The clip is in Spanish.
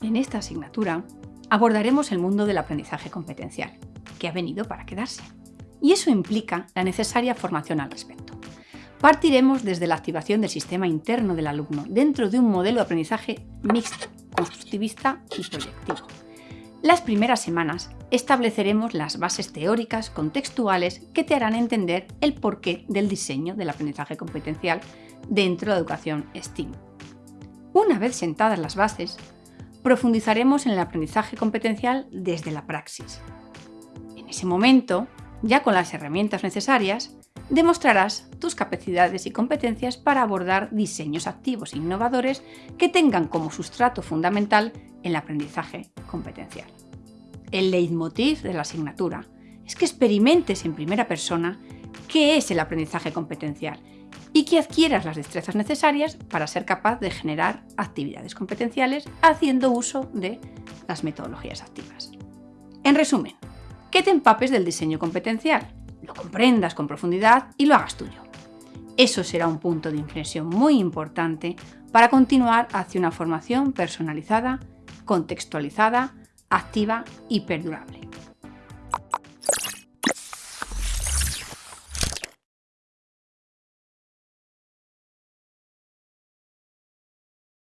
En esta asignatura abordaremos el mundo del aprendizaje competencial, que ha venido para quedarse. Y eso implica la necesaria formación al respecto. Partiremos desde la activación del sistema interno del alumno dentro de un modelo de aprendizaje mixto, constructivista y proyectivo. Las primeras semanas estableceremos las bases teóricas contextuales que te harán entender el porqué del diseño del aprendizaje competencial dentro de la educación STEAM. Una vez sentadas las bases, profundizaremos en el aprendizaje competencial desde la praxis. En ese momento, ya con las herramientas necesarias, demostrarás tus capacidades y competencias para abordar diseños activos e innovadores que tengan como sustrato fundamental el aprendizaje competencial. El leitmotiv de la asignatura es que experimentes en primera persona qué es el aprendizaje competencial y que adquieras las destrezas necesarias para ser capaz de generar actividades competenciales haciendo uso de las metodologías activas. En resumen, que te empapes del diseño competencial, lo comprendas con profundidad y lo hagas tuyo. Eso será un punto de inflexión muy importante para continuar hacia una formación personalizada, contextualizada, activa y perdurable.